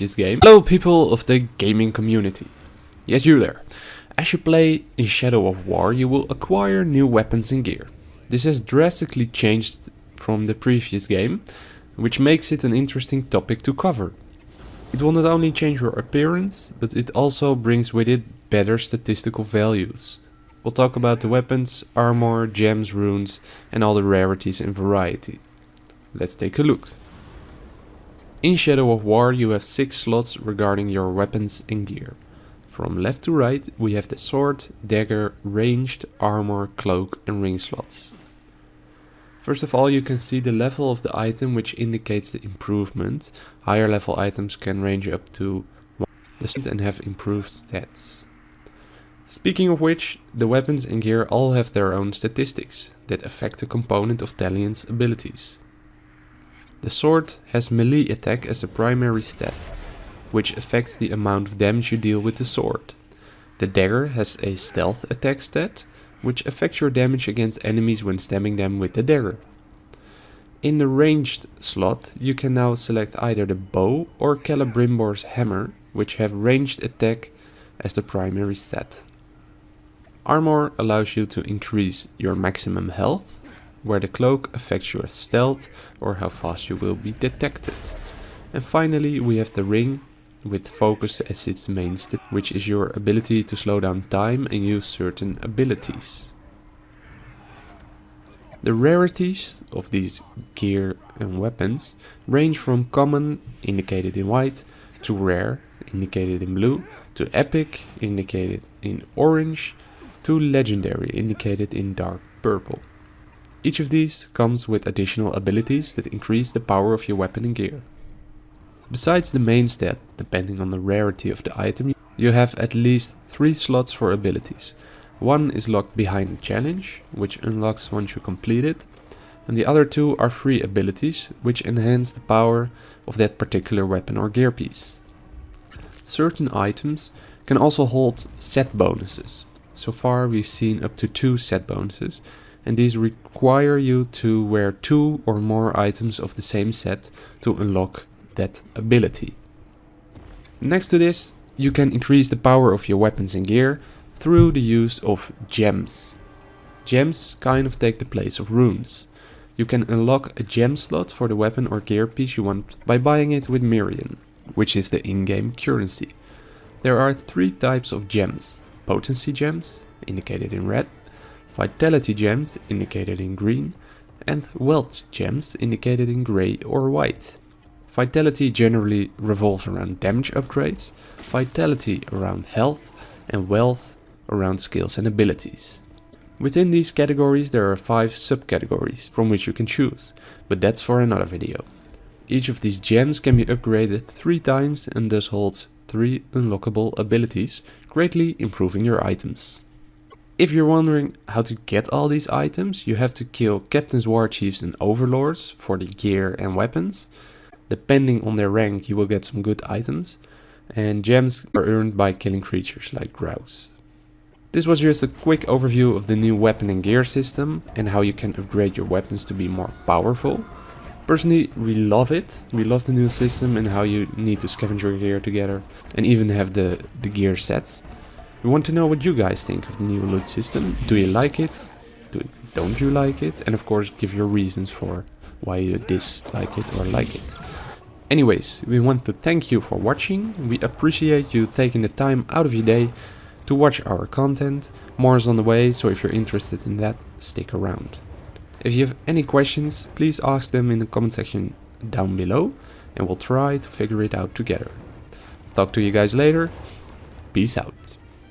previous game. Hello people of the gaming community. Yes, you there. As you play in Shadow of War, you will acquire new weapons and gear. This has drastically changed from the previous game, which makes it an interesting topic to cover. It will not only change your appearance, but it also brings with it better statistical values. We'll talk about the weapons, armor, gems, runes and all the rarities and variety. Let's take a look. In Shadow of War you have 6 slots regarding your weapons and gear. From left to right we have the sword, dagger, ranged, armor, cloak and ring slots. First of all you can see the level of the item which indicates the improvement. Higher level items can range up to 1 and have improved stats. Speaking of which, the weapons and gear all have their own statistics that affect a component of Talion's abilities. The sword has melee attack as a primary stat, which affects the amount of damage you deal with the sword. The dagger has a stealth attack stat, which affects your damage against enemies when stabbing them with the dagger. In the ranged slot, you can now select either the bow or Celebrimbor's hammer, which have ranged attack as the primary stat. Armor allows you to increase your maximum health, where the cloak affects your stealth or how fast you will be detected. And finally we have the ring with focus as its main which is your ability to slow down time and use certain abilities. The rarities of these gear and weapons range from common, indicated in white, to rare, indicated in blue, to epic, indicated in orange, to legendary indicated in dark purple. Each of these comes with additional abilities that increase the power of your weapon and gear. Besides the main stat, depending on the rarity of the item, you have at least 3 slots for abilities. One is locked behind a challenge, which unlocks once you complete it, and the other two are free abilities, which enhance the power of that particular weapon or gear piece. Certain items can also hold set bonuses, so far we've seen up to two set bonuses and these require you to wear two or more items of the same set to unlock that ability. Next to this, you can increase the power of your weapons and gear through the use of gems. Gems kind of take the place of runes. You can unlock a gem slot for the weapon or gear piece you want by buying it with Mirian, which is the in-game currency. There are three types of gems potency gems, indicated in red, vitality gems, indicated in green, and wealth gems, indicated in grey or white. Vitality generally revolves around damage upgrades, vitality around health, and wealth around skills and abilities. Within these categories there are 5 subcategories from which you can choose, but that's for another video. Each of these gems can be upgraded 3 times and thus holds 3 unlockable abilities, greatly improving your items. If you're wondering how to get all these items, you have to kill captains, war chiefs and overlords for the gear and weapons. Depending on their rank you will get some good items. And gems are earned by killing creatures like grouse. This was just a quick overview of the new weapon and gear system and how you can upgrade your weapons to be more powerful. Personally, we love it. We love the new system and how you need to scavenge your gear together and even have the, the gear sets. We want to know what you guys think of the new loot system. Do you like it? Do, don't you like it? And of course, give your reasons for why you dislike it or like it. Anyways, we want to thank you for watching. We appreciate you taking the time out of your day to watch our content. More is on the way, so if you're interested in that, stick around. If you have any questions, please ask them in the comment section down below and we'll try to figure it out together. Talk to you guys later. Peace out.